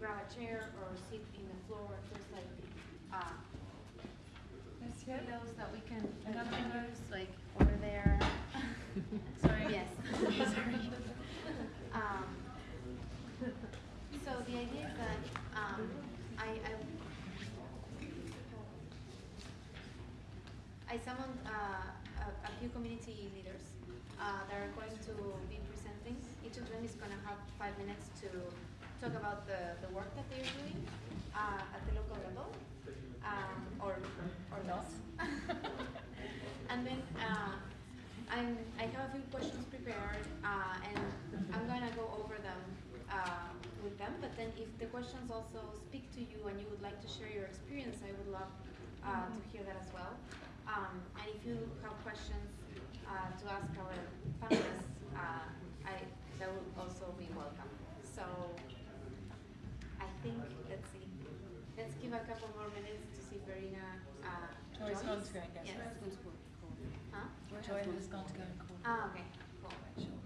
grab a chair or sit in the floor. There's like uh, pillows that we can And we other can pillows? use, like over there. Sorry. Yes. Sorry. Um, so the idea is that um, I, I I summoned uh, a, a few community leaders uh, that are going to be presenting. Each of them is going to have five minutes to talk about the, the work that they're doing uh, at the local level, um, or or not. and then uh, I'm, I have a few questions prepared, uh, and I'm going to go over them uh, with them. But then, if the questions also speak to you and you would like to share your experience, I would love uh, to hear that as well. Um, and if you have questions uh, to ask our panelists, uh, I, that would also be welcome. So think, let's see, let's give a couple more minutes to see if Verena uh, Joy's joins. gone to go and get Yes. her. Huh? Joy has gone to go and call. Ah, okay, cool. Sure.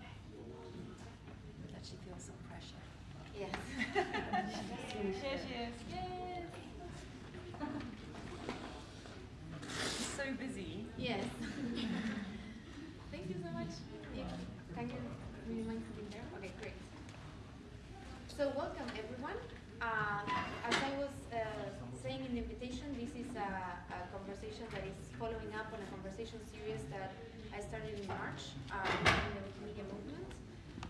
That she feels some pressure. Yes. Here she is. Yes. She's so busy. Yes. Thank you so much. Yeah. Can you, would you mind sitting there? Okay, great. So welcome everyone. Uh, as I was uh, saying in the invitation, this is a, a conversation that is following up on a conversation series that I started in March uh, in the Wikimedia movement.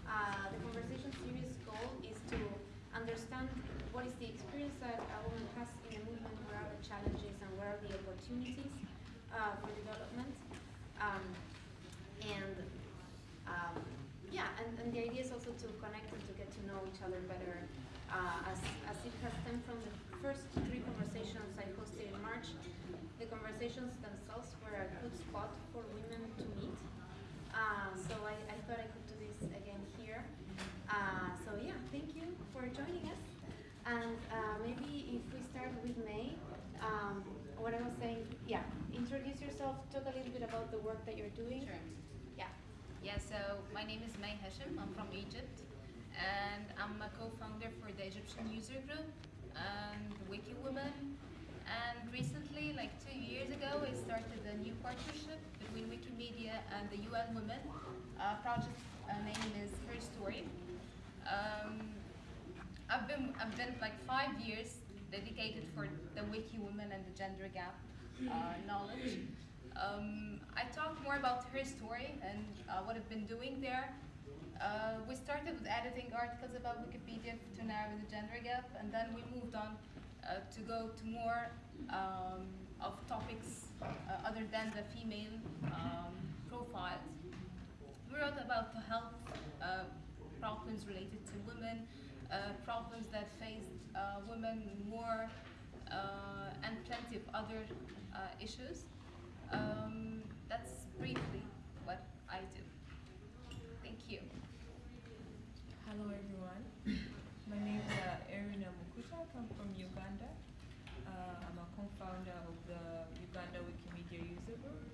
Uh, the conversation series goal is to understand what is the experience that a woman has in the movement, where are the challenges and where are the opportunities uh, for development. Um, and um, yeah, and, and the idea is also to connect and to get to know each other better. Uh, as, as it has stemmed from the first three conversations I hosted in March, the conversations themselves were a good spot for women to meet. Uh, so I, I thought I could do this again here. Uh, so yeah, thank you for joining us. And uh, maybe if we start with May, um, what I was saying, yeah, introduce yourself, talk a little bit about the work that you're doing. Sure. Yeah. Yeah, so my name is May Hashem. I'm from Egypt. And I'm a co-founder for the Egyptian user group and Wiki Women. And recently, like two years ago, I started a new partnership between Wikimedia and the UN Women. Uh, project uh, name is Her Story. Um, I've been I've been like five years dedicated for the Wiki Women and the gender gap uh, knowledge. Um, I talked more about her story and uh, what I've been doing there. Uh, we started with editing articles about Wikipedia to narrow the gender gap, and then we moved on uh, to go to more um, of topics uh, other than the female um, profiles. We wrote about the health uh, problems related to women, uh, problems that face uh, women more, and plenty of other issues. Um, that's briefly what I do. Hello everyone. My name is uh, Erina Mukuta. I come from Uganda. Uh, I'm a co-founder of the Uganda Wikimedia User Group.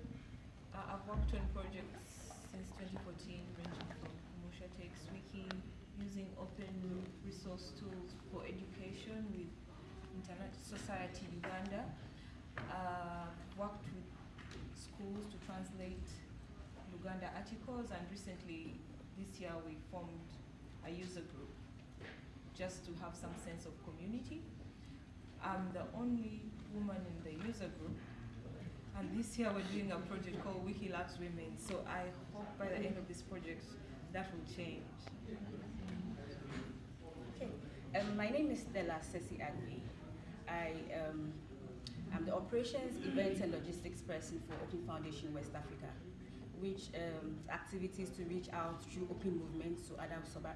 Uh, I've worked on projects since 2014 ranging from Musha Takes Wiki, using open resource tools for education with Internet Society Uganda. Uh, worked with schools to translate Luganda articles and recently this year we formed a user group just to have some sense of community. I'm the only woman in the user group and this year we're doing a project called Wiki Loves Women so I hope by the end of this project that will change. Okay. Um, my name is Stella Sesi Agvi. I um, am the operations, events, and logistics person for Open Foundation West Africa, which um, activities to reach out through open movements to other sub, um,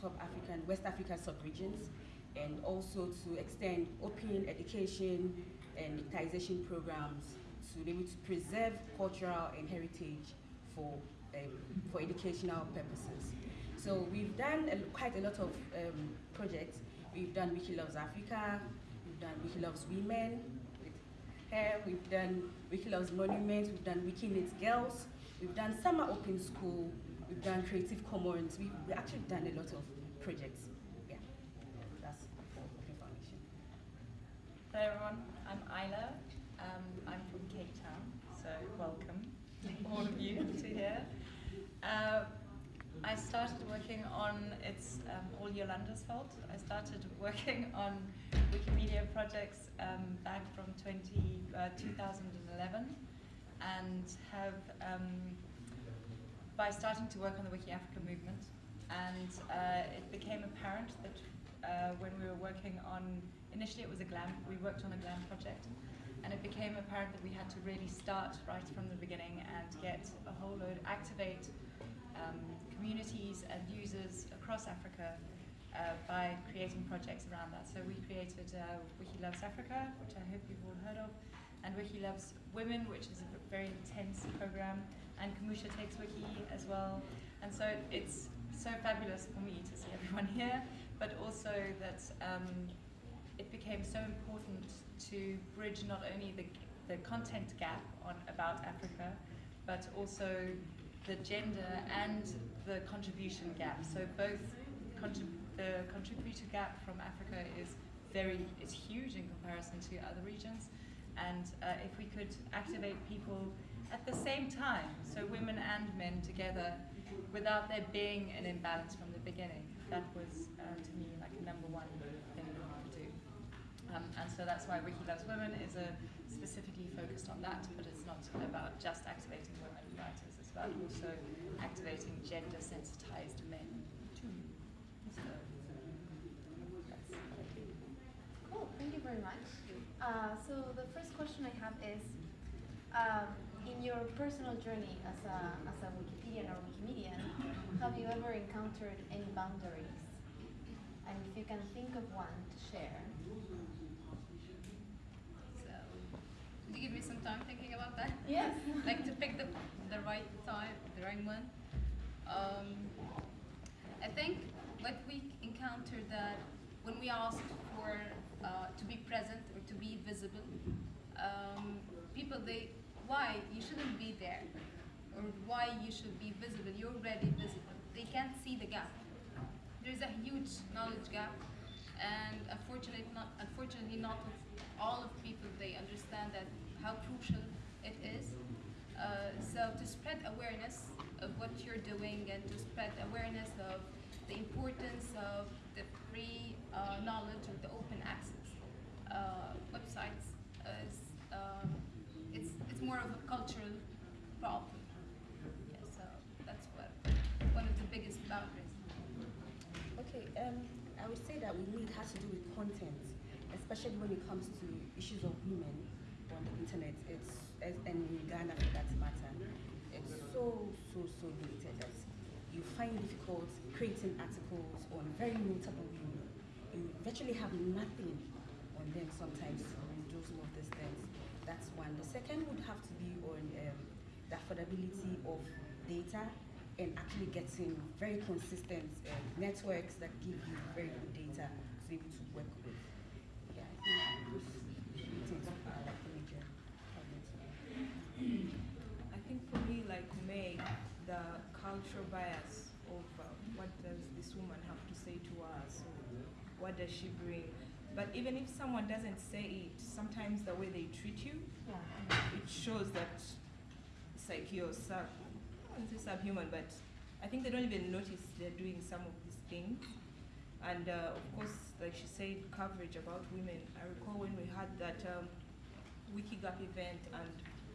sub-African, West African sub-regions, and also to extend open education and digitization programs to be able to preserve cultural and heritage for, um, for educational purposes. So we've done a, quite a lot of um, projects. We've done Wiki Loves Africa, we've done Wiki Loves Women with her, we've done Wiki Loves Monuments, we've done Wiki Needs Girls, we've done Summer Open School, we've done Creative Commons, we've, we've actually done a lot of projects. Yeah, that's Hello everyone, I'm Isla. Um, I'm from Cape Town, so welcome all of you to here. Uh, I started working on, it's um, all Yolanda's fault. I started working on Wikimedia projects um, back from 20, uh, 2011 and have, um, by starting to work on the Wiki Africa movement, and uh, it became apparent that uh, when we were working on, initially it was a GLAM, we worked on a GLAM project, and it became apparent that we had to really start right from the beginning and get a whole load, activate um, communities and users across Africa uh, by creating projects around that. So we created uh, Wiki Loves Africa, which I hope you've all heard of, and Wiki Loves Women, which is a very intense program, and Kumusha Takes Wiki as well. And so it's so fabulous for me to see everyone here, but also that um, it became so important to bridge not only the, the content gap on about Africa, but also the gender and the contribution gap. So both contrib the contributor gap from Africa is very is huge in comparison to other regions, and uh, if we could activate people at the same time, so women and men together, without there being an imbalance from the beginning, that was uh, to me like a number one thing we wanted to do. Um, and so that's why Wiki Loves Women is a specifically focused on that, but it's not about just activating women writers, it's about also activating gender sensitized men too. So. Cool, thank you very much. Uh, so the first question I have is, um, in your personal journey as a, as a Wikipedian or Wikimedian, have you ever encountered any boundaries? And if you can think of one to share. So, could you give me some time thinking about that? Yes. like to pick the, the right time, the right one. Um, I think what we encountered that when we asked for uh, to be present be visible, um, people they why you shouldn't be there or why you should be visible. You're already visible. They can't see the gap. There's a huge knowledge gap, and unfortunately not unfortunately not all of people they understand that how crucial it is. Uh, so to spread awareness of what you're doing and to spread awareness of the importance of the free uh, knowledge or the open access websites is um, it's it's more of a cultural problem. Yeah, so that's what one of the biggest boundaries. Okay, um, I would say that we need has to do with content, especially when it comes to issues of women on the internet. It's and in Ghana for that matter, it's so so so limited that you find difficult creating articles on very notable women. You virtually have nothing on them sometimes do some of these things. That's one. The second would have to be on um, the affordability of data and actually getting very consistent uh, networks that give you very good data to be able to work with. Yeah, I think those are like the major. I think for me, like May, the cultural bias of uh, what does this woman have to say to us, what does she bring. But even if someone doesn't say it, sometimes the way they treat you, it shows that it's like you're sub, I wouldn't say subhuman, but I think they don't even notice they're doing some of these things. And uh, of course, like she said, coverage about women. I recall when we had that um, WikiGap event and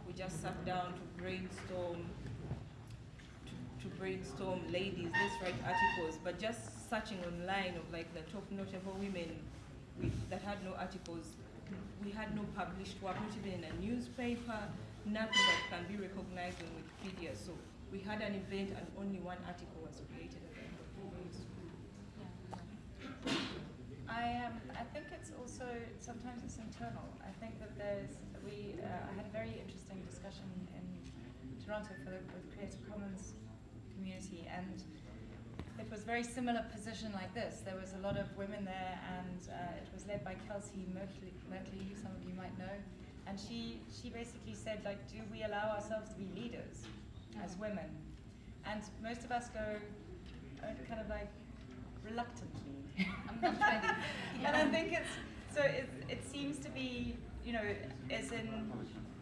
we just sat down to brainstorm, to, to brainstorm ladies, let's write articles, but just searching online of like the top notable women that had no articles, we had no published work, not even in a newspaper, nothing that can be recognized on Wikipedia. So we had an event and only one article was created at the end of day. I um, I think it's also sometimes it's internal. I think that there's we uh, I had a very interesting discussion in Toronto for the with Creative Commons community and it was very similar position like this. There was a lot of women there and uh, it was led by Kelsey Merkley, Merkley, who some of you might know. And she, she basically said like, do we allow ourselves to be leaders as women? And most of us go uh, kind of like reluctantly. I'm not ready. And I think it's so it, it seems to be, you know, as in,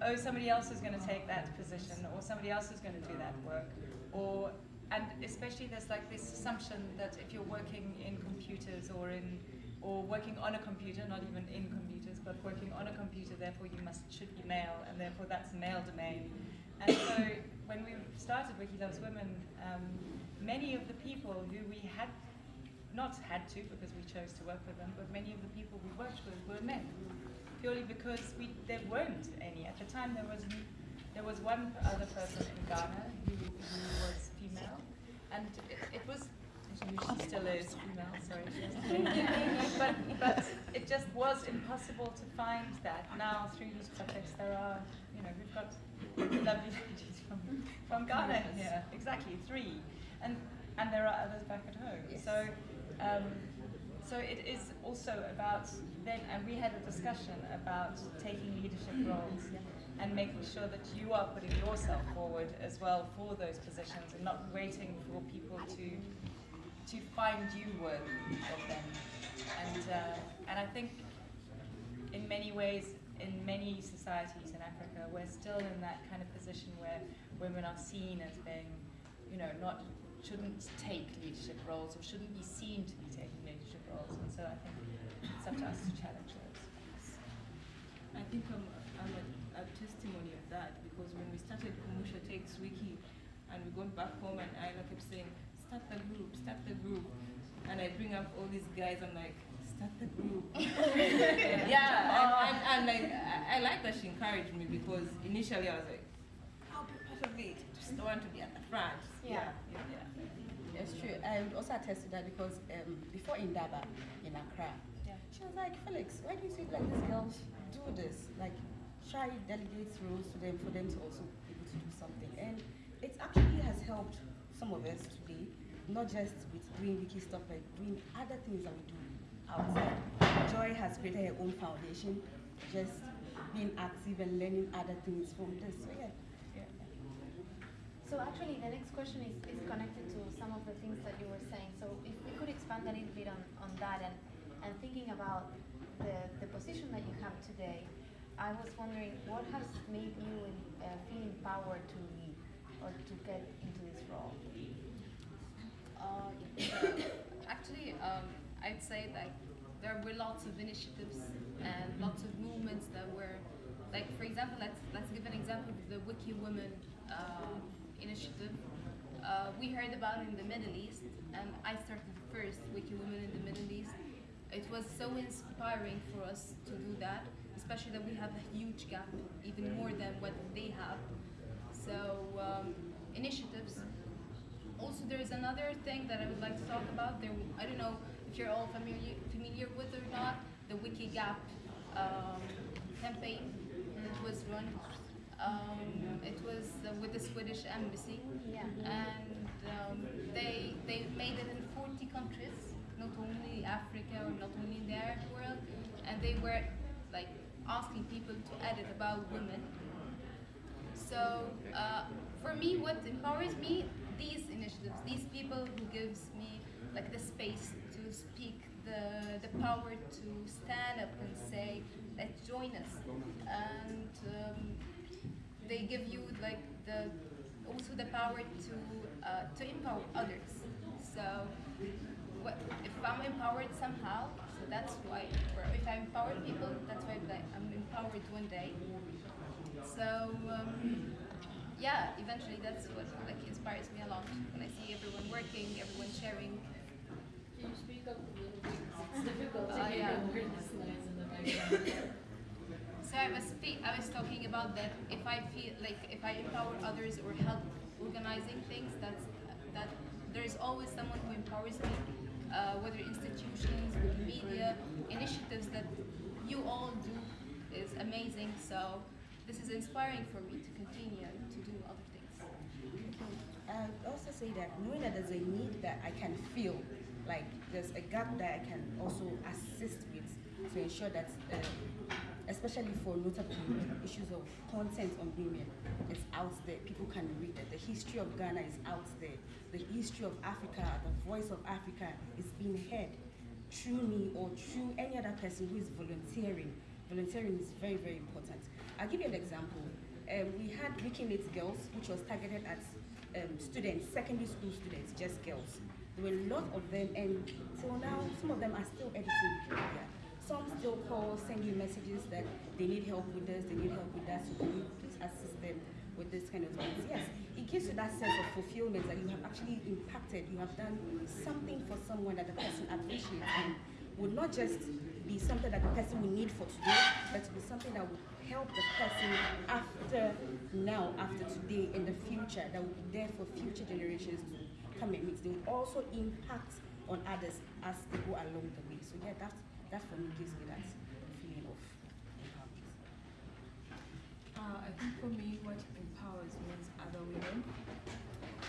oh, somebody else is going to take that position, or somebody else is going to do that work, or, and especially there's like this assumption that if you're working in computers or in, or working on a computer, not even in computers, but working on a computer, therefore you must should be male, and therefore that's male domain. And so when we started Wiki Loves Women, um, many of the people who we had not had to because we chose to work with them, but many of the people we worked with were men, purely because we there weren't any at the time. There was there was one other person in Ghana who, who was and it, it was she still is female. Sorry, but but it just was impossible to find that. Now through these projects, there are you know we've got lovely ladies from from Ghana here, exactly three, and and there are others back at home. Yes. So. Um, so it is also about then, and we had a discussion about taking leadership roles and making sure that you are putting yourself forward as well for those positions and not waiting for people to to find you worthy of them. And uh, and I think in many ways, in many societies in Africa, we're still in that kind of position where women are seen as being, you know, not shouldn't take leadership roles or shouldn't be seen to be taking leadership roles. And so I think it's up to us to challenge those. I think I'm, I'm a, a testimony of that because when we started Wiki and we got back home and I kept saying, start the group, start the group. And I bring up all these guys, I'm like, start the group. yeah, and, and, and like, I, I like that she encouraged me because initially I was like, I'll be part of it, just don't want to be at the front. Yeah. yeah, yeah. That's true. I would also attest to that because um, before Indaba in Accra, Yeah. she was like, Felix, why do you think like these girls do this? Like, try delegate roles to them for them to also be able to do something. And it actually has helped some of us today, not just with doing wiki stuff, but doing other things that we do outside. Joy has created her own foundation, just being active and learning other things from this. So yeah. Yeah. So actually, the next question is, is connected to some of the things that you were saying. So if we could expand a little bit on, on that and, and thinking about the, the position that you have today, I was wondering what has made you uh, feel empowered to lead or to get into this role? Uh, actually, um, I'd say like there were lots of initiatives and lots of movements that were, like for example, let's let's give an example of the Wiki Women uh, initiative. Uh, we heard about in the Middle East, and I started the first Wiki Women in the Middle East. It was so inspiring for us to do that, especially that we have a huge gap, even more than what they have. So um, initiatives also, there is another thing that I would like to talk about. There, I don't know if you're all familiar familiar with or not. The Wikigap um, campaign that was run. Um, it was uh, with the Swedish embassy, Yeah. and um, they they made it in 40 countries, not only Africa or not only the Arab world, and they were like asking people to edit about women so uh, for me, what empowers me, these initiatives, these people who gives me like the space to speak, the the power to stand up and say, let's join us, and um, they give you like the also the power to uh, to empower others. So if I'm empowered somehow, so that's why, or if I empower people, that's why I'm empowered one day. So um, yeah, eventually that's what like inspires me a lot when I see everyone working, everyone sharing. Can you speak up a little bit? It's difficult to Oh, hear yeah. the weirdness noise in the background. So I was I was talking about that if I feel like if I empower others or help organizing things, that's that there is always someone who empowers me, uh, whether institutions, media, initiatives that you all do is amazing. So this is inspiring for me to continue to do other things. I also say that knowing that there's a need that I can feel, like there's a gap that I can also assist with to ensure that, uh, especially for notably issues of content on women, it's out there. People can read it. The history of Ghana is out there. The history of Africa, the voice of Africa is being heard. through me or through any other person who is volunteering. Volunteering is very, very important. I'll give you an example. Um, we had Wiki Needs Girls, which was targeted at um, students, secondary school students, just girls. There were a lot of them, and till now, some of them are still editing Wikipedia. Some still call, send you messages that they need help with this, they need help with that, so can you please assist them with this kind of things? Yes, it gives you that sense of fulfillment that you have actually impacted, you have done something for someone that the person appreciates and would not just be something that the person will need for today, but to be something that will help the person after now, after today, in the future, that will be there for future generations to come and meet. They will also impact on others as they go along the way. So yeah, that that for me gives me that feeling of empowerment. Uh, I think for me, what empowers me is other women.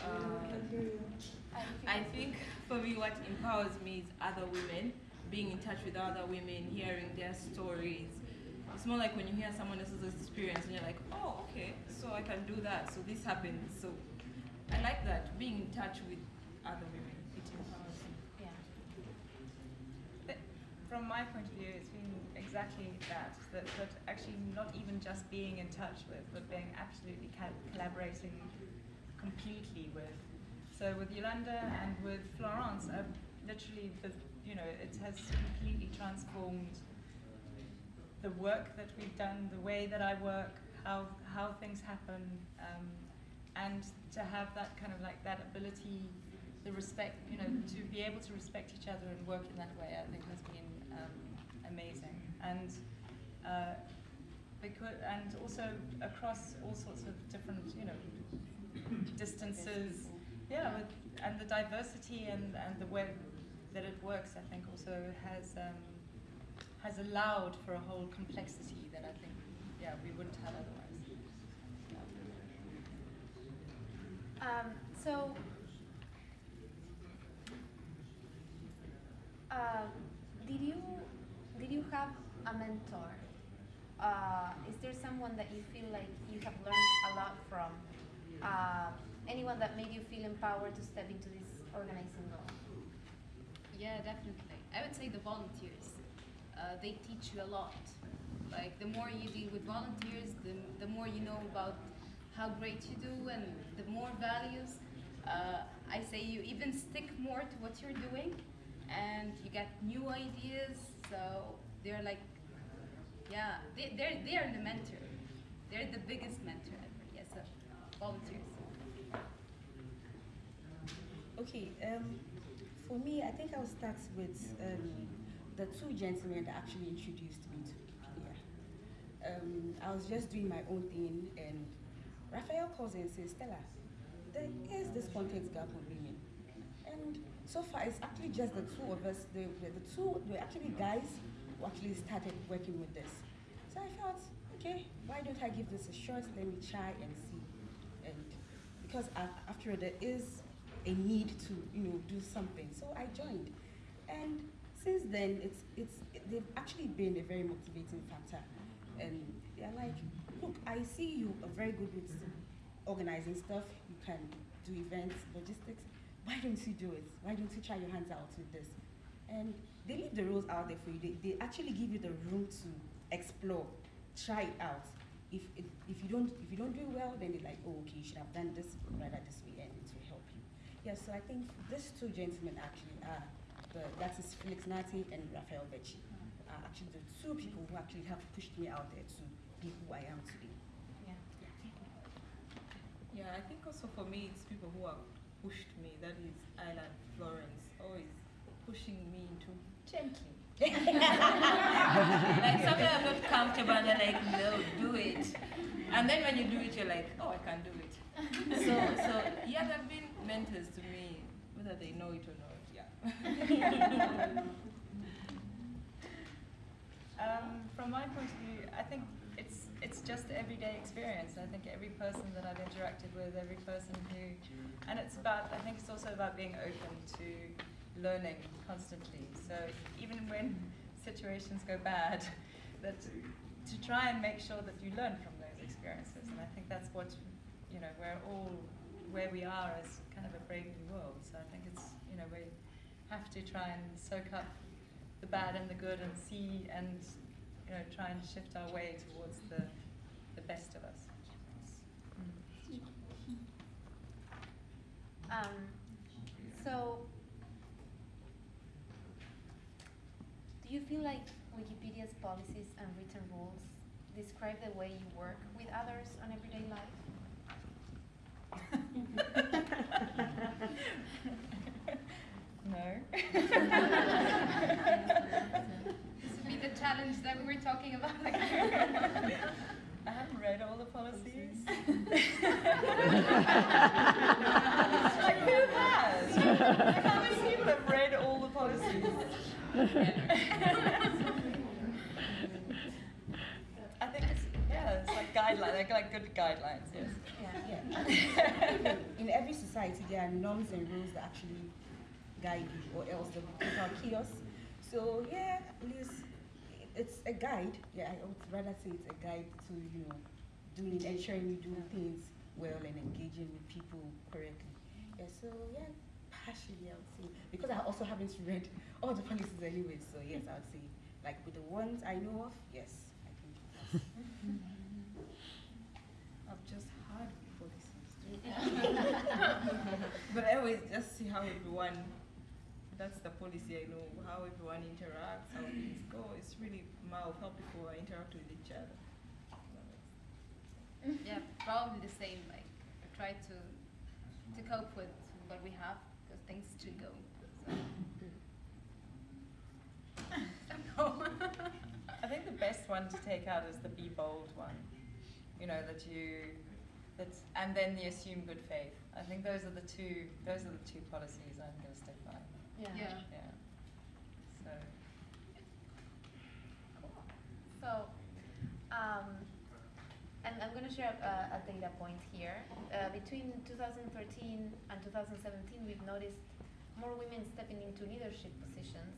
Uh, I think for me, what empowers me is other women, being in touch with other women, hearing their stories. It's more like when you hear someone else's experience and you're like, oh, okay, so I can do that, so this happens. So I like that, being in touch with other women. It empowers me. From my point of view, it's been exactly that, that, that actually not even just being in touch with, but being absolutely collaborating completely with. So with Yolanda and with Florence, I've literally, the, you know, it has completely transformed the work that we've done, the way that I work, how, how things happen, um, and to have that kind of like that ability, the respect, you know, to be able to respect each other and work in that way, I think has been um, amazing. And uh, because, and also across all sorts of different, you know, distances, yeah, with, and the diversity and, and the way that it works, I think also has um, has allowed for a whole complexity that I think, yeah, we wouldn't have otherwise. Um, so, uh, did you did you have a mentor? Uh, is there someone that you feel like you have learned a lot from? Uh, anyone that made you feel empowered to step into this organizing role? Yeah, definitely. I would say the volunteers. Uh, they teach you a lot. Like the more you deal with volunteers, the, the more you know about how great you do and the more values. Uh, I say you even stick more to what you're doing and you get new ideas. So they're like, yeah, they, they're, they're the mentor. They're the biggest mentor ever. Yes, so volunteers. Okay, um, for me, I think I'll start with um, the two gentlemen that actually introduced me to Wikipedia. Um, I was just doing my own thing, and Raphael calls and says, Stella, there is this context gap on women. And so far, it's actually just the two of us. The, the, the two, were actually guys who actually started working with this. So I thought, okay, why don't I give this a shot? Let me try and see. And because after all, there is a need to, you know, do something. So I joined. And since then, it's, it's, they've actually been a very motivating factor. And they're like, look, I see you are very good with organizing stuff. You can do events, logistics. Why don't you do it? Why don't you try your hands out with this? And they leave the rules out there for you. They, they actually give you the room to explore, try it out. If, it, if you don't if you don't do well, then they're like, oh, okay, you should have done this rather this way, and it will help you. Yeah, so I think these two gentlemen actually are the, that is Felix Nartey and Raphael Becci mm-hmm. are actually the two people who actually have pushed me out there to be who I am today. Yeah. Yeah, I think also for me, it's people who have pushed me. That is Isla and Florence, always pushing me into gently. like something I'm not comfortable, and they're like, no, do it. And then when you do it, you're like, oh, I can do it. So, so yeah, they've been mentors to me, whether they know it or not. Yeah. Um, from my point of view, I think it's just everyday experience. I think every person that I've interacted with, every person who, and it's about. I think it's also about being open to learning constantly. So even when situations go bad, that to try and make sure that you learn from those experiences. And I think that's what you know we're all where we are as kind of a brave new world. So I think it's you know we have to try and soak up the bad and the good and see and you know try and shift our way towards the the best of us. Mm. Um, so, do you feel like Wikipedia's policies and written rules describe the way you work with others on everyday life? no. This be the challenge that we were talking about. I haven't read all the policies. like who has? Like how many people have read all the policies? I think it's yeah, it's like guidelines, like, like good guidelines, yes. Yeah. In every society, there are norms and rules that actually guide you, or else there will be total chaos. So yeah, at least it's a guide. Yeah, I would rather say it's a guide to you know doing ensuring you do things well and engaging with people correctly. Yeah. So yeah, partially I would say because I also haven't read all the policies anyway. So yes, I would say like with the ones I know of, yes, I think. That's, I've just heard policies. but I always just see how everyone, that's the policy I know, how everyone interacts, how things go. It's really more of how people interact with each other. yeah, probably the same. Like, I try to to cope with what we have because things should go. So. I think the best one to take out is the be bold one. You know that you, that's and then the assume good faith. I think those are the two. Those are the two policies I'm going to stick by. Yeah. yeah. Yeah. So. So, um, and I'm going to share a, a data point here. Uh, between 2013 and 2017, we've noticed more women stepping into leadership positions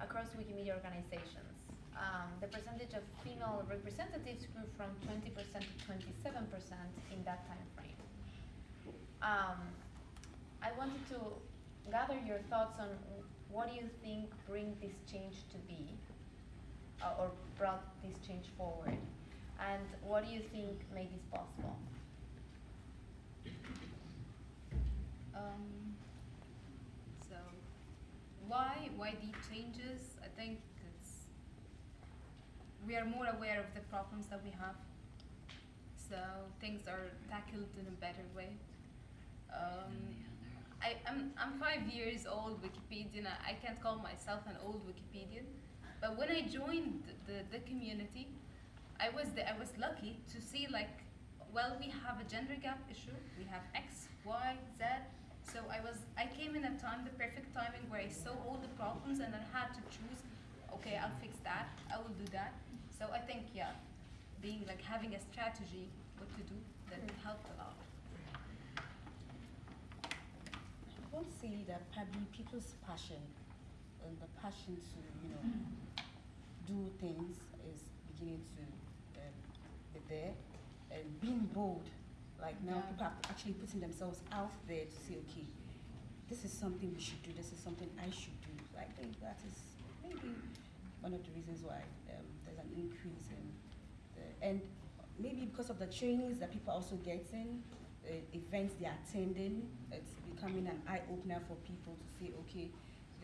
across Wikimedia organizations. Um, the percentage of female representatives grew from 20% to 27% in that time frame. Um, I wanted to gather your thoughts on what do you think bring this change to be, uh, or brought this change forward, and what do you think made this possible? Um, so, why why these changes? I think it's we are more aware of the problems that we have. So things are tackled in a better way. Um, I, I'm I'm five years old Wikipedian. I, I can't call myself an old Wikipedian, but when I joined the, the community, I was the, I was lucky to see like, well, we have a gender gap issue. We have X, Y, Z. So I was I came in a time, the perfect timing, where I saw all the problems and I had to choose. Okay, I'll fix that. I will do that. So I think yeah, being like having a strategy what to do that mm. helped a lot. I won't say that probably people's passion and the passion to, you know, do things is beginning to um, be there. And being bold, like now Yeah. people are actually putting themselves out there to say, okay, this is something we should do, this is something I should do. So I think that is maybe one of the reasons why um, there's an increase in the, and maybe because of the trainings that people are also getting, uh, events they're attending, it's becoming an eye opener for people to say, okay,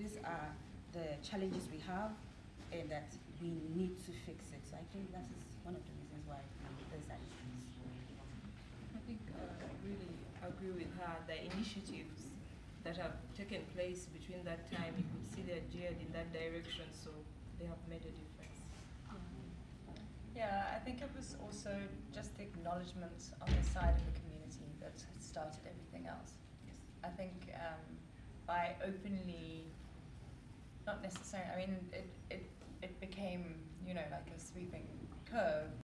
these are the challenges we have, and that we need to fix it. So I think that is one of the reasons why there's that increase. I think uh, I really agree with her. The initiatives that have taken place between that time, you could see they're geared in that direction, so they have made a difference. Yeah, I think it was also just the acknowledgement on the side of the community that started everything else. I think um, by openly, not necessarily, I mean, it, it, it became, you know, like a sweeping curve,